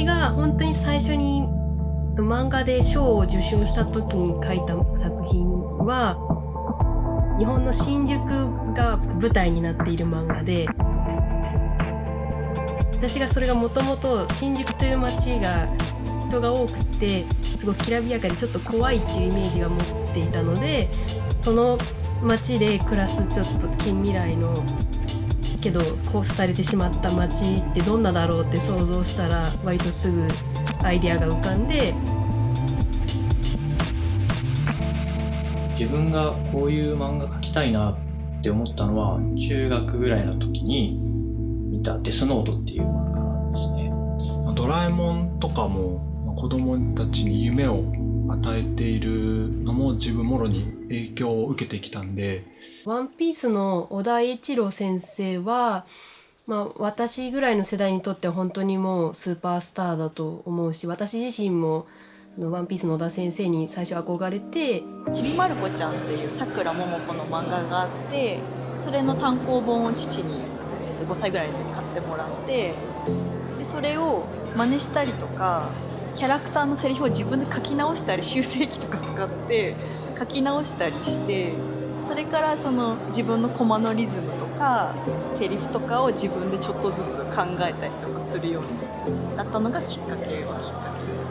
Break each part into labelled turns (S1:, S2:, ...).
S1: 私が本当に最初に漫画で賞を受賞した時に書いた作品は日本の新宿が舞台になっている漫画で私がそれがもともと新宿という街が人が多くてすごくきらびやかでちょっと怖いっていうイメージが持っていたのでその街で暮らすちょっと近未来のけどこうされてしまった街ってどんなだろうって想像したら割とすぐアイデアが浮かんで
S2: 自分がこういう漫画描きたいなって思ったのは中学ぐらいの時に見た「デスノート」っていう漫画ですね。
S3: ドラえもんとかも子供たちに夢を与えているのも自分もろに影響を受けてきたんで「
S1: ワンピースの小田栄一郎先生は、まあ、私ぐらいの世代にとっては本当にもうスーパースターだと思うし私自身も「ワンピースの小田先生に最初憧れて「
S4: ちびまる子ちゃん」っていうさくらももこの漫画があってそれの単行本を父に、えー、と5歳ぐらいで買ってもらってでそれを真似したりとかキャラクターのセリフを自分で書き直したり修正機とか使って書き直したりしてそれからその自分のコマのリズムとかセリフとかを自分でちょっとずつ考えたりとかするようになったのがきっかけはきっかけです。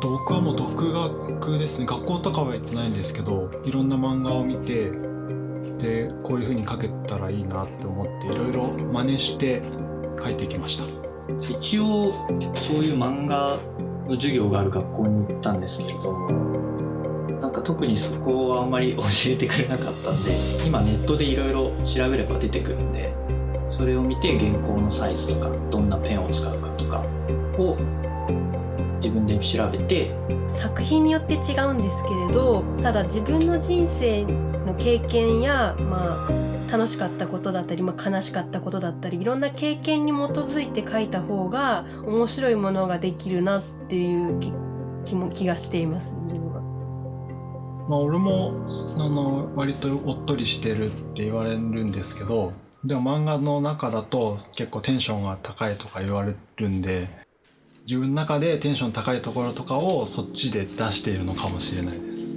S3: 僕はもう独学ですね学校とかはやってないんですけどいろんな漫画を見てでこういう風に描けたらいいなって思っていろいろ真似して描いてきました。
S2: 一応そういう漫画の授業がある学校に行ったんですけどなんか特にそこはあんまり教えてくれなかったんで 今ネットでいろいろ調べれば出てくるんでそれを見て原稿のサイズとかどんなペンを使うかとかを自分で調べて
S1: 作品によって違うんですけれどただ自分の人生経験やまあ楽しかったことだったり、まあ、悲しかったことだったりいろんな経験に基づいて書いた方が面白いものができるなっていう気も気がしています自分は。
S3: まあ、俺もあの割とおっとりしてるって言われるんですけどでも漫画の中だと結構テンションが高いとか言われるんで自分の中でテンション高いところとかをそっちで出しているのかもしれないです。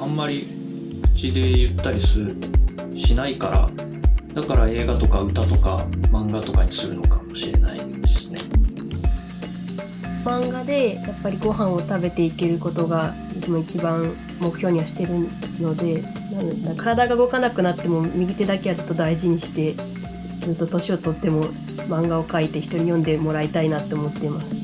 S2: あんまり口で言ったりするしないからだから映画とか歌とか漫画とかにするのかもしれないですね。
S1: 漫画でやっぱりご飯を食べていけることが一番目標にはしてるので体が動かなくなっても右手だけはずっと大事にしてずっと年を取っても漫画を描いて人に読んでもらいたいなって思っています。